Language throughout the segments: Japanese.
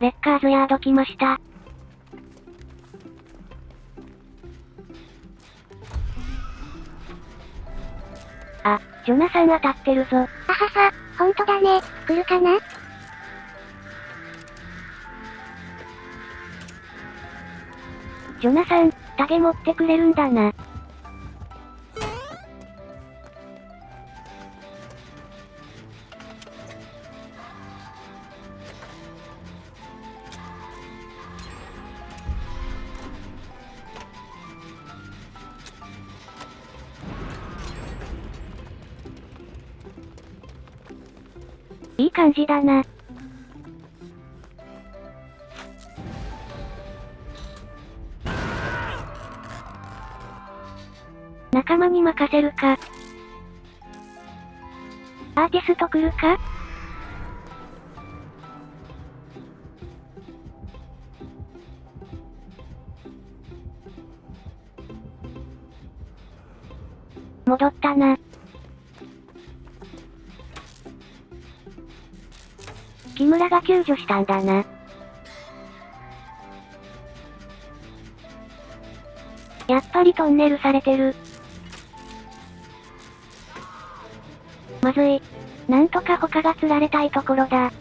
レッカーズヤード来ました。あ、ジョナサン当たってるぞ。あはは、ほんとだね。来るかな？ジョナサン、タゲ持ってくれるんだな。いい感じだな。仲間に任せるか。アーティスト来るか？戻ったな。木村が救助したんだな。やっぱりトンネルされてる。まずい。なんとか他が釣られたいところだ。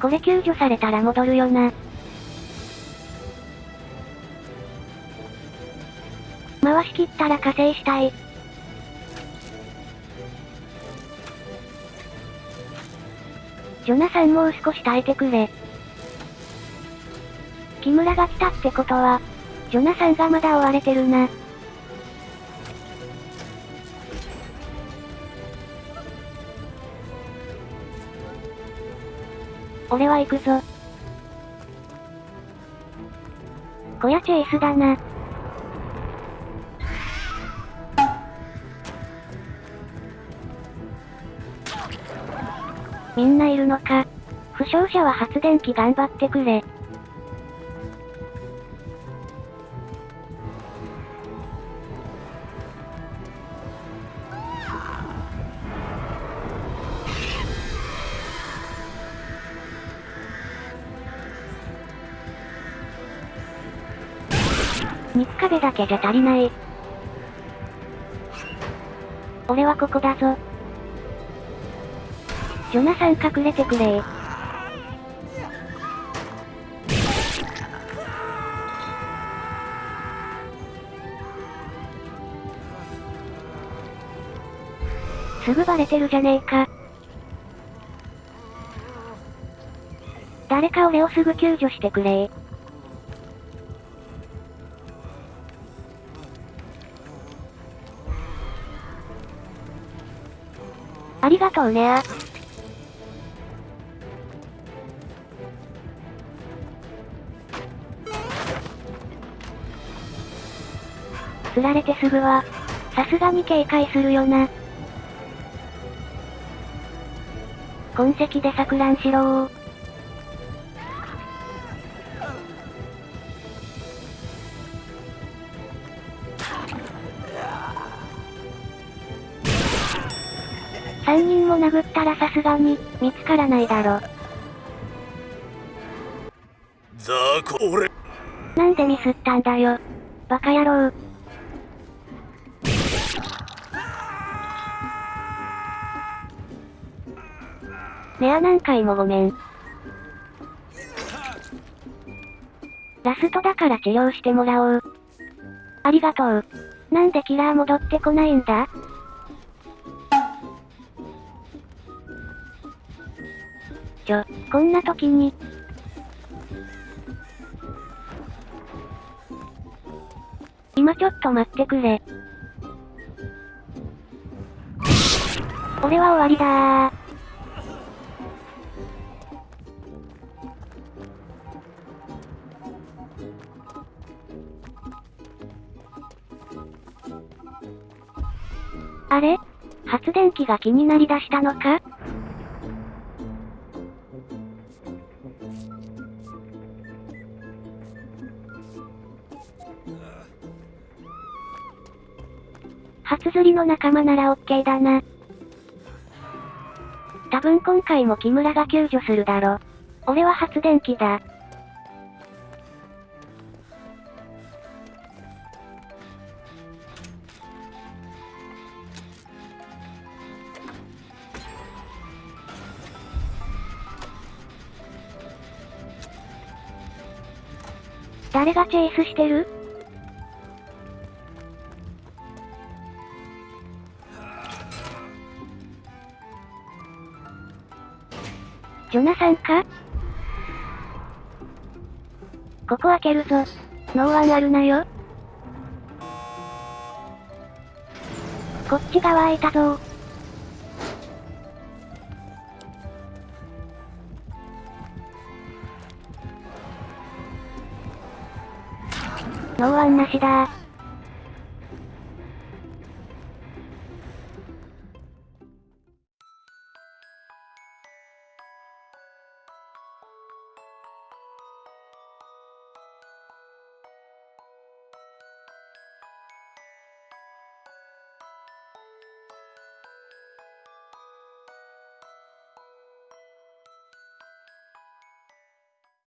これ救助されたら戻るよな。回し切ったら加勢したい。ジョナサンもう少し耐えてくれ。木村が来たってことは、ジョナサンがまだ追われてるな。俺は行くぞ。小屋チェイスだな。みんないるのか。負傷者は発電機頑張ってくれ。肉壁だけじゃ足りない。俺はここだぞ。ジョナサン隠れてくれ。すぐバレてるじゃねえか。誰か俺をすぐ救助してくれ。ありがとうレ釣られてすぐは、さすがに警戒するよな。痕跡で錯乱しろー。三人も殴ったらさすがに、見つからないだろ。ザコ俺なんでミスったんだよ。バカ野郎。レア何回もごめん。ラストだから治療してもらおう。ありがとう。なんでキラー戻ってこないんだ？ちょ、こんな時に。今ちょっと待ってくれ。俺は終わりだー。あれ？発電機が気になりだしたのか？発釣りの仲間ならオッケーだな。多分今回も木村が救助するだろ。俺は発電機だ。誰がチェイスしてる？ジョナサンか？ここ開けるぞ。ノーワンあるなよ。こっち側開いたぞノーワンなしだ。